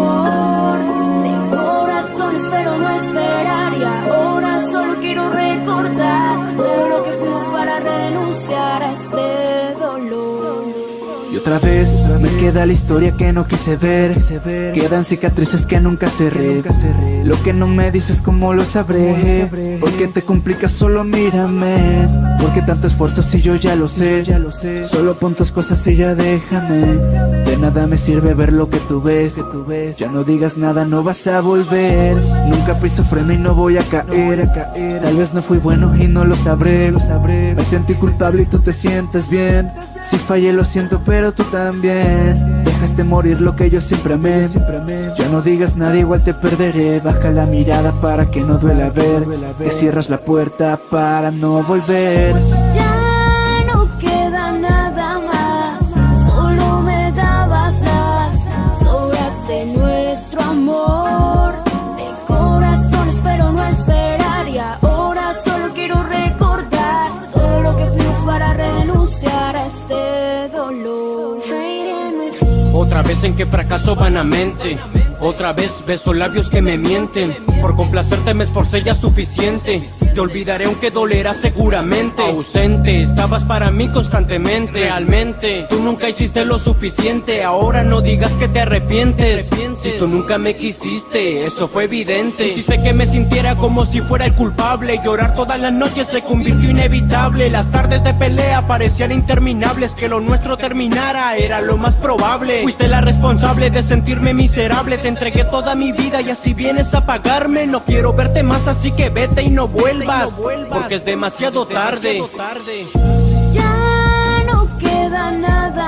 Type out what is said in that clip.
amor de corazones, pero no esperar. Y ahora solo quiero recordar todo lo que fuimos para renunciar a este dolor. Y otra vez me queda la historia que no quise ver. Quedan cicatrices que nunca cerré. Lo que no me dices, como lo sabré? Porque te complicas, solo mírame. Porque tanto esfuerzo si yo ya lo sé Solo pon tus cosas y ya déjame. De nada me sirve ver lo que tú ves. Ya no digas nada no vas a volver. Nunca piso freno y no voy a caer. Tal vez no fui bueno y no lo sabré. Me sentí culpable y tú te sientes bien. Si fallé lo siento pero tú también Dejaste morir lo que yo siempre amé. Ya no digas nada igual te perderé. Baja la mirada para que no duela ver. Que cierras la puerta para no volver Otra vez en que fracaso vanamente otra vez beso labios que me mienten. Por complacerte me esforcé ya suficiente. Te olvidaré aunque dolerá seguramente. Ausente, estabas para mí constantemente. Realmente, tú nunca hiciste lo suficiente. Ahora no digas que te arrepientes. Si tú nunca me quisiste, eso fue evidente. Hiciste que me sintiera como si fuera el culpable. Llorar todas las noches se convirtió inevitable. Las tardes de pelea parecían interminables. Que lo nuestro terminara era lo más probable. Fuiste la responsable de sentirme miserable entregué toda mi vida y así vienes a pagarme. No quiero verte más así que vete y no vuelvas Porque es demasiado tarde. Ya no queda nada